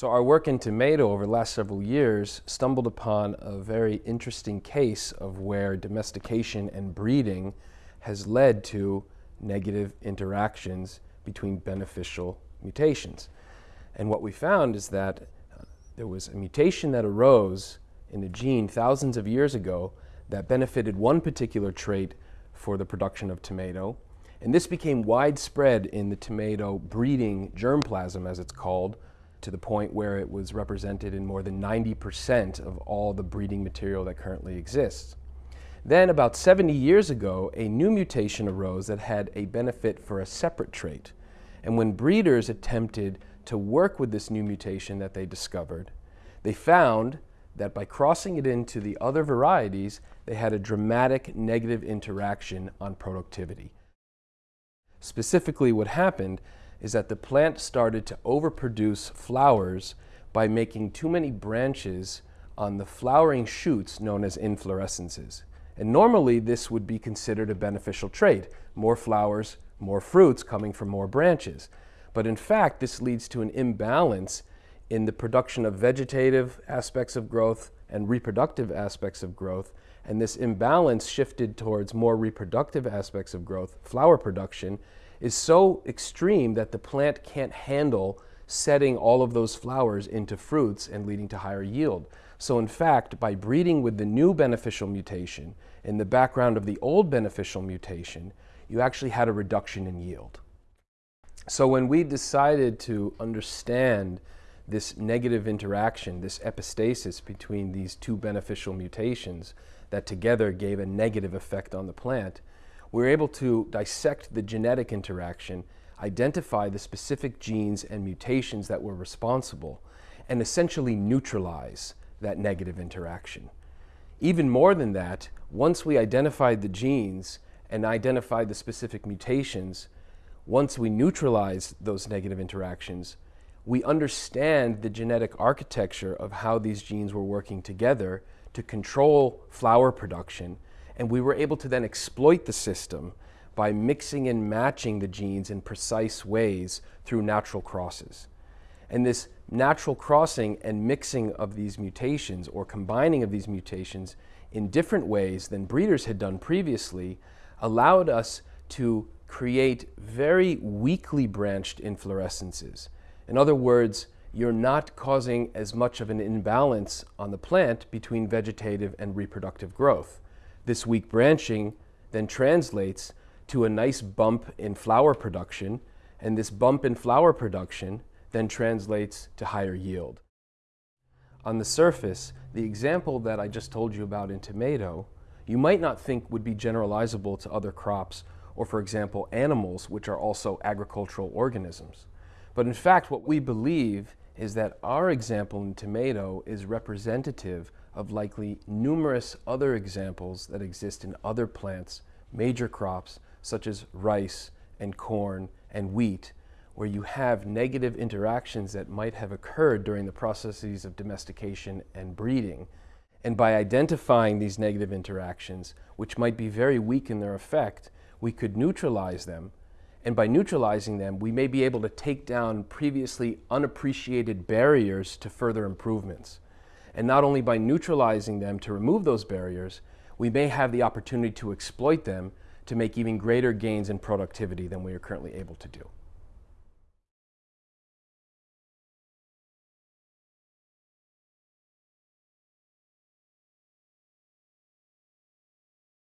So our work in tomato over the last several years stumbled upon a very interesting case of where domestication and breeding has led to negative interactions between beneficial mutations. And what we found is that uh, there was a mutation that arose in a gene thousands of years ago that benefited one particular trait for the production of tomato. And this became widespread in the tomato breeding germplasm, as it's called, to the point where it was represented in more than 90% of all the breeding material that currently exists. Then, about 70 years ago, a new mutation arose that had a benefit for a separate trait. And when breeders attempted to work with this new mutation that they discovered, they found that by crossing it into the other varieties, they had a dramatic negative interaction on productivity. Specifically, what happened is that the plant started to overproduce flowers by making too many branches on the flowering shoots known as inflorescences. And normally this would be considered a beneficial trait, more flowers, more fruits coming from more branches. But in fact, this leads to an imbalance in the production of vegetative aspects of growth and reproductive aspects of growth. And this imbalance shifted towards more reproductive aspects of growth, flower production, is so extreme that the plant can't handle setting all of those flowers into fruits and leading to higher yield. So in fact, by breeding with the new beneficial mutation in the background of the old beneficial mutation, you actually had a reduction in yield. So when we decided to understand this negative interaction, this epistasis between these two beneficial mutations that together gave a negative effect on the plant, were able to dissect the genetic interaction, identify the specific genes and mutations that were responsible, and essentially neutralize that negative interaction. Even more than that, once we identified the genes and identified the specific mutations, once we neutralize those negative interactions, we understand the genetic architecture of how these genes were working together to control flower production and we were able to then exploit the system by mixing and matching the genes in precise ways through natural crosses. And this natural crossing and mixing of these mutations or combining of these mutations in different ways than breeders had done previously allowed us to create very weakly branched inflorescences. In other words, you're not causing as much of an imbalance on the plant between vegetative and reproductive growth. This weak branching then translates to a nice bump in flower production, and this bump in flower production then translates to higher yield. On the surface, the example that I just told you about in tomato, you might not think would be generalizable to other crops or, for example, animals, which are also agricultural organisms. But in fact, what we believe is that our example in tomato is representative of likely numerous other examples that exist in other plants, major crops, such as rice and corn and wheat, where you have negative interactions that might have occurred during the processes of domestication and breeding. And by identifying these negative interactions, which might be very weak in their effect, we could neutralize them. And by neutralizing them, we may be able to take down previously unappreciated barriers to further improvements. And not only by neutralizing them to remove those barriers, we may have the opportunity to exploit them to make even greater gains in productivity than we are currently able to do.